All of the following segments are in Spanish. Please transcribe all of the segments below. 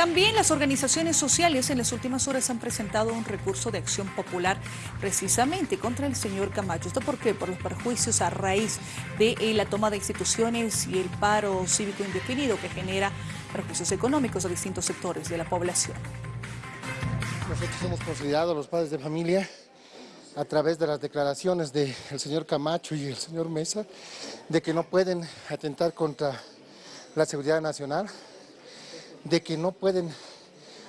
También las organizaciones sociales en las últimas horas han presentado un recurso de acción popular precisamente contra el señor Camacho. ¿Esto por qué? Por los perjuicios a raíz de eh, la toma de instituciones y el paro cívico indefinido que genera perjuicios económicos a distintos sectores de la población. Nosotros hemos considerado a los padres de familia a través de las declaraciones del señor Camacho y el señor Mesa de que no pueden atentar contra la seguridad nacional, de que no pueden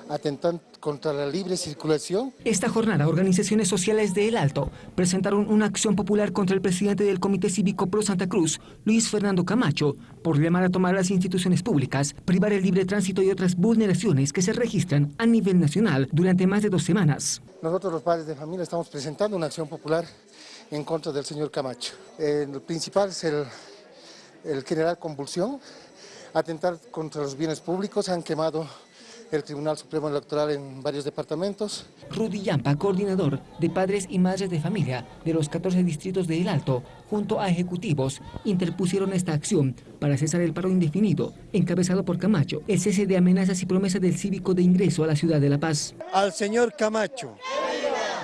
atentar contra la libre circulación. Esta jornada, organizaciones sociales de El Alto presentaron una acción popular contra el presidente del Comité Cívico Pro Santa Cruz, Luis Fernando Camacho, por llamar a tomar las instituciones públicas, privar el libre tránsito y otras vulneraciones que se registran a nivel nacional durante más de dos semanas. Nosotros los padres de familia estamos presentando una acción popular en contra del señor Camacho. El principal es el, el generar convulsión, atentar contra los bienes públicos, han quemado el Tribunal Supremo Electoral en varios departamentos. Rudy Yampa, coordinador de padres y madres de familia de los 14 distritos de El Alto, junto a ejecutivos, interpusieron esta acción para cesar el paro indefinido, encabezado por Camacho, el cese de amenazas y promesas del cívico de ingreso a la ciudad de La Paz. Al señor Camacho,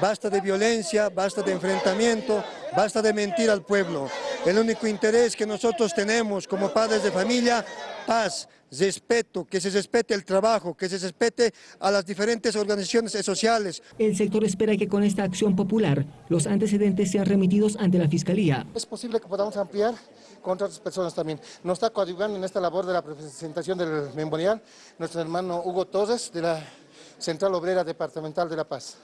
basta de violencia, basta de enfrentamiento, basta de mentir al pueblo. El único interés que nosotros tenemos como padres de familia, paz, respeto, que se respete el trabajo, que se respete a las diferentes organizaciones sociales. El sector espera que con esta acción popular los antecedentes sean remitidos ante la Fiscalía. Es posible que podamos ampliar contra otras personas también. Nos está coadyuvando en esta labor de la presentación del memorial nuestro hermano Hugo Torres de la Central Obrera Departamental de La Paz.